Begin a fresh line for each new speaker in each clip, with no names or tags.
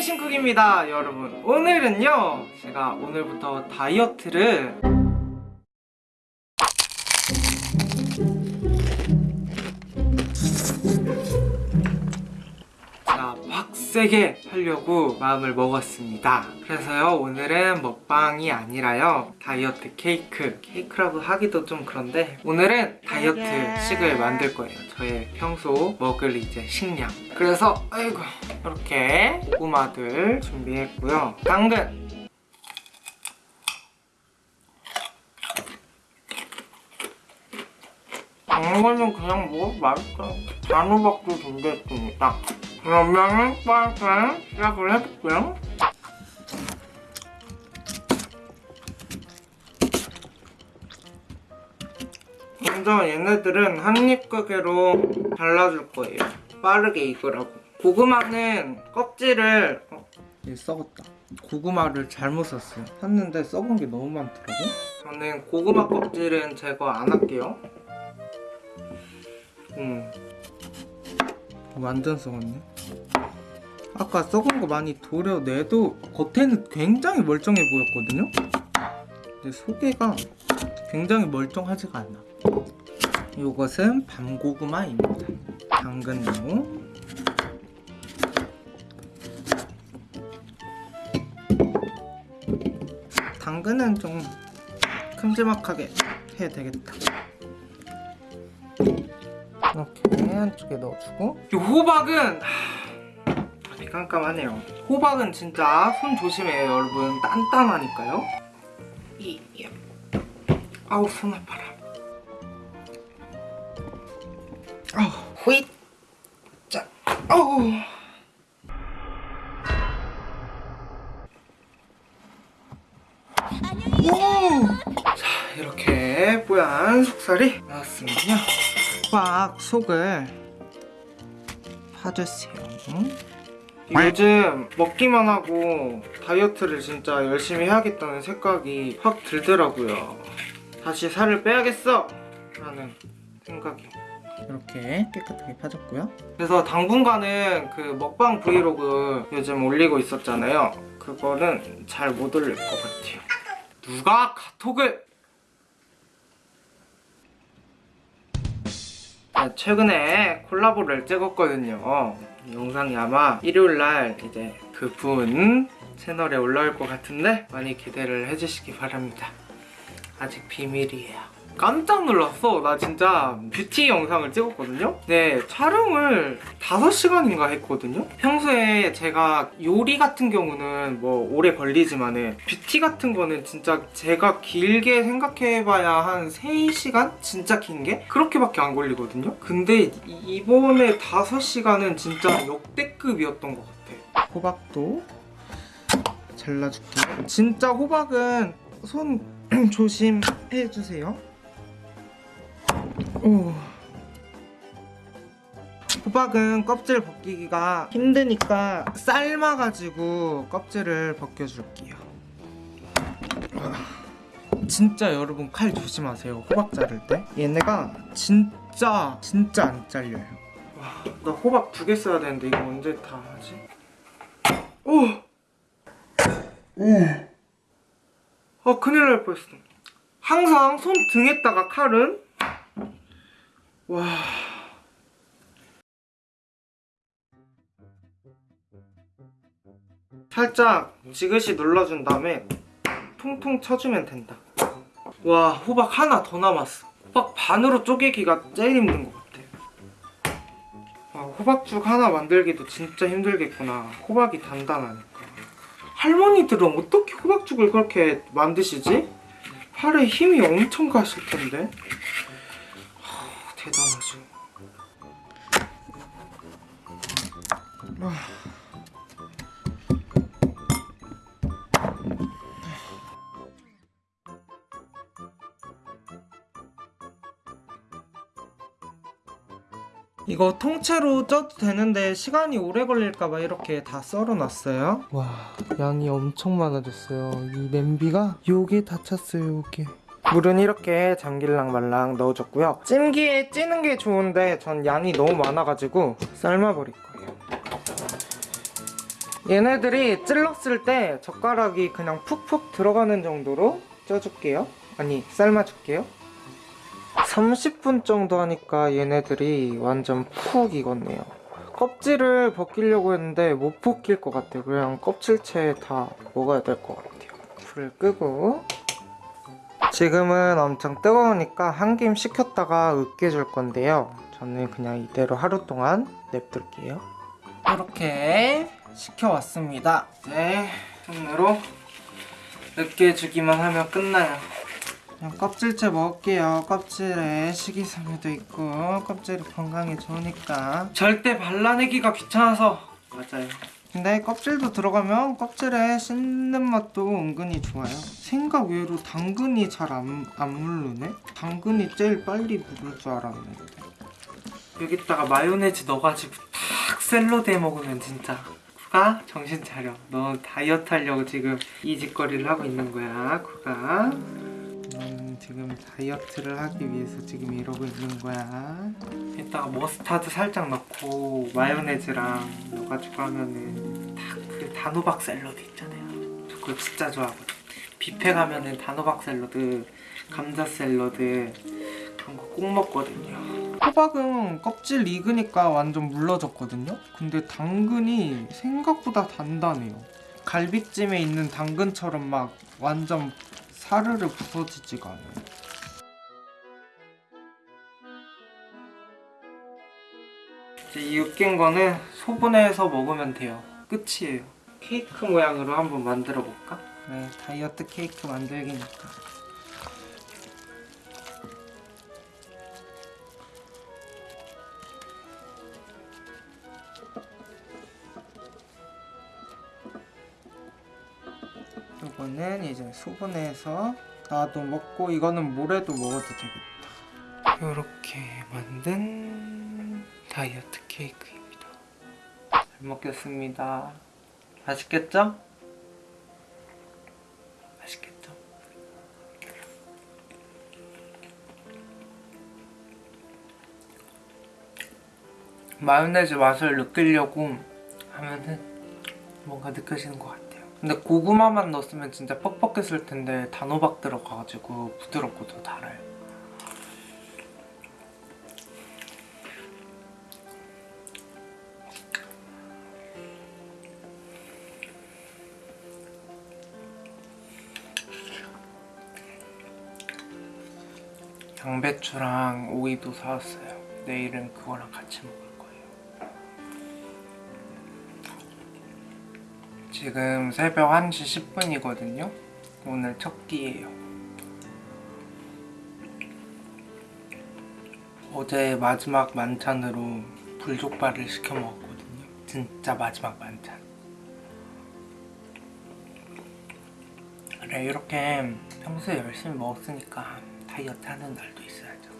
신쿡입니다 여러분. 오늘은요 제가 오늘부터 다이어트를 세게 하려고 마음을 먹었습니다. 그래서요 오늘은 먹방이 아니라요 다이어트 케이크. 케이크라고 하기도 좀 그런데 오늘은 다이어트 식을 만들 거예요. 저의 평소 먹을 이제 식량. 그래서 아이고 이렇게 고구마들 준비했고요. 당근! 이거는 그냥 뭐 맛있어 단호박도 준비했습니다 그러면은 빨리 시작을 해볼게요. 먼저 얘네들은 한입 크기로 잘라줄 거예요. 빠르게 익으라고. 고구마는 껍질을 어? 얘 썩었다. 고구마를 잘못 샀어요. 샀는데 썩은 게 너무 많더라고. 저는 고구마 껍질은 제거 안 할게요. 음. 완전 썩었네 아까 썩은 거 많이 도려내도 겉에는 굉장히 멀쩡해 보였거든요? 근데 속에가 굉장히 멀쩡하지가 않아. 이것은 밤고구마입니다. 당근나무. 당근은 좀 큼지막하게 해야 되겠다. 이렇게 한쪽에 넣어주고. 이 호박은 깜깜하네요. 호박은 진짜 손 조심해요 여러분. 단단하니까요. 이, 이. 아우 손 아파라. 아우 후잇. 자 아우. 오! 자 이렇게 뽀얀 속살이 나왔으면요 호박 속을 파주세요 요즘 먹기만 하고 다이어트를 진짜 열심히 해야겠다는 생각이 확 들더라고요. 다시 살을 빼야겠어! 라는 생각이. 이렇게 깨끗하게 파졌고요. 그래서 당분간은 그 먹방 브이로그 요즘 올리고 있었잖아요. 그거는 잘 못 올릴 것 같아요. 누가 카톡을! 네, 최근에 콜라보를 찍었거든요 영상이 아마 일요일날 이제 그분 채널에 올라올 것 같은데 많이 기대를 해주시기 바랍니다. 아직 비밀이에요 깜짝 놀랐어. 나 진짜 뷰티 영상을 찍었거든요. 네 촬영을 5시간인가 했거든요. 평소에 제가 요리 같은 경우는 뭐 오래 걸리지만 은 뷰티 같은 거는 진짜 제가 길게 생각해봐야 한 3시간? 진짜 긴 게? 그렇게밖에 안 걸리거든요. 근데 이번에 5시간은 진짜 역대급이었던 것 같아. 호박도 잘라줄게요. 진짜 호박은 손 조심해주세요 오. 호박은 껍질 벗기기가 힘드니까 삶아가지고 껍질을 벗겨줄게요 진짜 여러분 칼 조심하세요 호박 자를 때 얘네가 진짜 진짜 안 잘려요 와, 나 호박 두 개 써야 되는데 이거 언제 다 하지? 오! 오! 아 큰일 날 뻔했어 항상 손 등에다가 칼은 와. 살짝 지그시 눌러준 다음에 통통 쳐주면 된다. 와 호박 하나 더 남았어. 호박 반으로 쪼개기가 제일 힘든 것 같아. 와, 호박죽 하나 만들기도 진짜 힘들겠구나. 호박이 단단하니까. 할머니들은 어떻게 호박죽을 그렇게 만드시지? 팔에 힘이 엄청 가실 텐데. 대단하죠. 이거 통째로 쪄도 되는데 시간이 오래 걸릴까봐 이렇게 다 썰어놨어요. 와 양이 엄청 많아졌어요. 이 냄비가 요게 다 찼어요 요게 물은 이렇게 잠길랑 말랑 넣어줬고요. 찜기에 찌는 게 좋은데 전 양이 너무 많아가지고 삶아버릴 거예요. 얘네들이 찔렀을 때 젓가락이 그냥 푹푹 들어가는 정도로 쪄줄게요. 아니 삶아줄게요. 30분 정도 하니까 얘네들이 완전 푹 익었네요. 껍질을 벗기려고 했는데 못 벗길 것 같아요. 그냥 껍질째 다 먹어야 될 것 같아요. 불을 끄고 지금은 엄청 뜨거우니까 한 김 식혔다가 으깨줄 건데요. 저는 그냥 이대로 하루 동안 냅둘게요. 이렇게 식혀왔습니다. 이제 손으로 으깨주기만 하면 끝나요. 그냥 껍질째 먹을게요. 껍질에 식이섬유도 있고 껍질이 건강에 좋으니까. 절대 발라내기가 귀찮아서. 맞아요 근데 껍질도 들어가면 껍질에 씹는 맛도 은근히 좋아요. 생각 외로 당근이 잘 안 안 물르네? 당근이 제일 빨리 물을 줄 알았는데 여기다가 마요네즈 넣어가지고 탁 샐러드 해 먹으면 진짜 쿠가 정신 차려. 너 다이어트 하려고 지금 이 짓거리를 하고 있는 거야 쿠가 음, 지금 다이어트를 하기 위해서 지금 이러고 있는 거야. 이따가 머스타드 살짝 넣고 마요네즈랑 넣어가지고 하면은 딱 그 단호박 샐러드 있잖아요. 저 그거 진짜 좋아하거든. 뷔페 가면은 단호박 샐러드, 감자 샐러드 그런 거 꼭 먹거든요. 호박은 껍질 익으니까 완전 물러졌거든요. 근데 당근이 생각보다 단단해요. 갈비찜에 있는 당근처럼 막 완전 사르르 부서지지가 않아요. 이제 이 으깬 거는 소분해서 먹으면 돼요. 끝이에요. 케이크 모양으로 한번 만들어 볼까? 네, 다이어트 케이크 만들기니까. 이거는 이제 소분해서 나도 먹고 이거는 모레도 먹어도 되겠다. 이렇게 만든 다이어트 케이크입니다. 잘 먹겠습니다. 맛있겠죠? 맛있겠죠? 마요네즈 맛을 느끼려고 하면은 뭔가 느껴지는 것 같아요. 근데 고구마만 넣었으면 진짜 퍽퍽했을 텐데 단호박 들어가가지고 부드럽고 더 달아요. 양배추랑 오이도 사왔어요. 내일은 그거랑 같이 거예요. 지금 새벽 1시 10분이거든요. 오늘 첫 끼예요. 어제 마지막 만찬으로 불족발을 시켜 먹었거든요. 진짜 마지막 만찬. 그래 이렇게 평소에 열심히 먹었으니까 다이어트 하는 날도 있어야죠.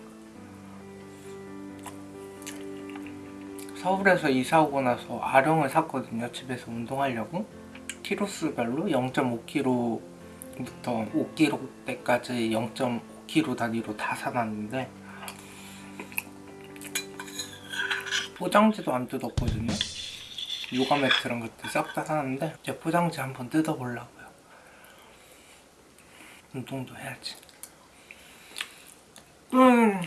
서울에서 이사 오고 나서 아령을 샀거든요. 집에서 운동하려고. 키로수별로 0.5kg부터 5kg대까지 0.5kg 단위로 다 사놨는데 포장지도 안 뜯었거든요. 요가 매트랑 그때 싹 다 사놨는데 이제 포장지 한번 뜯어보려고요. 운동도 해야지. 음,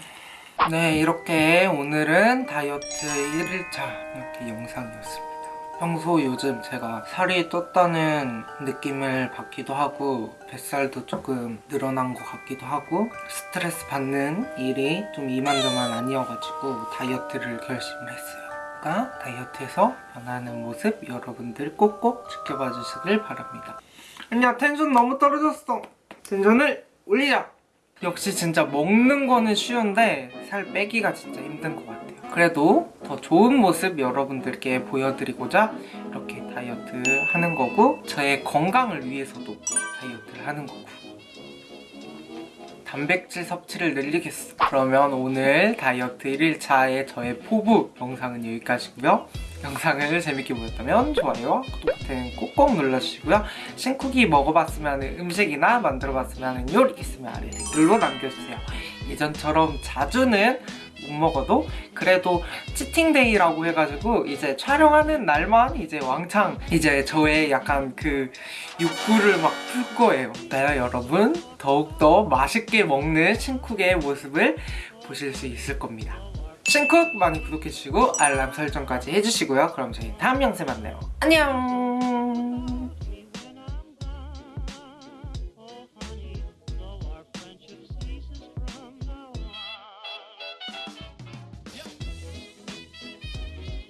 네 이렇게 오늘은 다이어트 1일차 이렇게 영상이었습니다 평소 요즘 제가 살이 떴다는 느낌을 받기도 하고 뱃살도 조금 늘어난 것 같기도 하고 스트레스 받는 일이 좀 이만저만 아니어가지고 다이어트를 결심을 했어요. 그러니까 다이어트에서 변하는 모습 여러분들 꼭꼭 지켜봐 주시길 바랍니다. 아니야 텐션 너무 떨어졌어. 텐션을 올리자 역시 진짜 먹는 거는 쉬운데 살 빼기가 진짜 힘든 것 같아요 그래도 더 좋은 모습 여러분들께 보여드리고자 이렇게 다이어트 하는 거고 저의 건강을 위해서도 다이어트를 하는 거고. 단백질 섭취를 늘리겠어 그러면 오늘 다이어트 1일차의 저의 포부 영상은 여기까지고요. 영상을 재밌게 보셨다면 좋아요, 구독 버튼 꼭꼭 눌러주시고요. 신쿡이 먹어봤으면 음식이나 만들어봤으면 요리 있으면 아래 댓글로 남겨주세요. 예전처럼 자주는 못 먹어도 그래도 치팅데이라고 해가지고 이제 촬영하는 날만 이제 왕창 이제 저의 약간 그 욕구를 막 풀 거예요. 네, 여러분 더욱더 맛있게 먹는 신쿡의 모습을 보실 수 있을 겁니다. 신쿡 많이 구독해주시고 알람 설정까지 해주시고요. 그럼 저희 다음 영상에 만나요. 안녕!